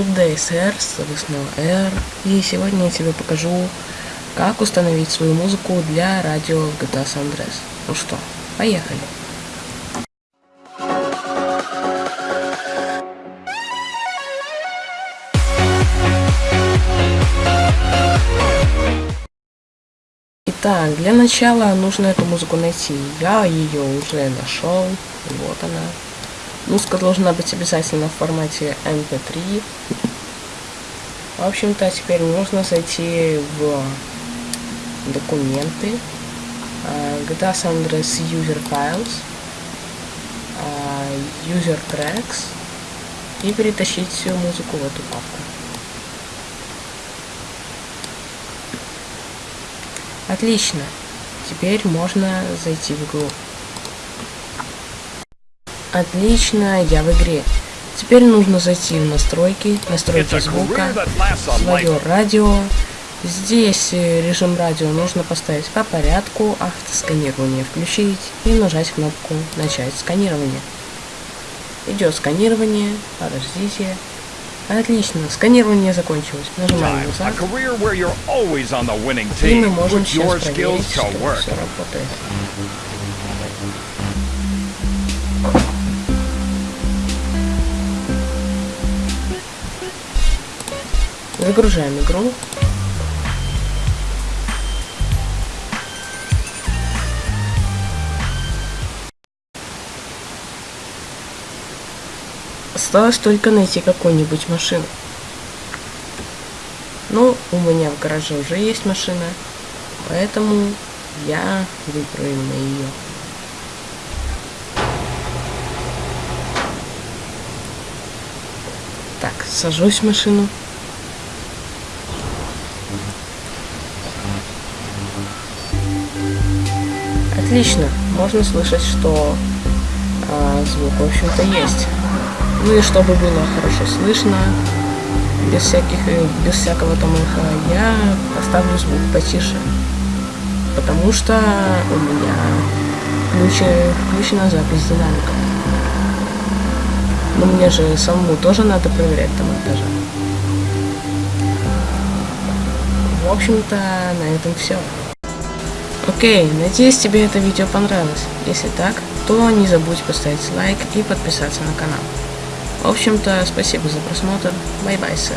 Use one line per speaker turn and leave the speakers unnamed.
DSR, соответственно R. И сегодня я тебе покажу, как установить свою музыку для радио в GTA San Andreas. Ну что, поехали. Итак, для начала нужно эту музыку найти. Я ее уже нашел. Вот она. Музыка должна быть обязательно в формате MP3. В общем-то, теперь нужно зайти в документы. GTA San Andreas User Files. А, User Tracks. И перетащить всю музыку в эту папку. Отлично. Теперь можно зайти в игру. Отлично, я в игре. Теперь нужно зайти в настройки, настройки звука, свое радио. Здесь э, режим радио нужно поставить по порядку, автосканирование включить и нажать кнопку начать сканирование. Идет сканирование, подождите. Отлично, сканирование закончилось. Нажимаем назад. И мы можем сейчас проверить, что все работает. Загружаем игру. Осталось только найти какую-нибудь машину. Ну, у меня в гараже уже есть машина, поэтому я выберу именно ее. Так, сажусь в машину. Отлично, можно слышать, что а, звук, в общем-то, есть. Ну и чтобы было хорошо слышно, без всяких, э, без всякого там эха, я поставлю звук потише. Потому что у меня включена, включена запись динамика. Но мне же самому тоже надо проверять там монтажа. В общем-то, на этом все. Окей, надеюсь тебе это видео понравилось. Если так, то не забудь поставить лайк и подписаться на канал. В общем-то, спасибо за просмотр. Bye-bye, sir.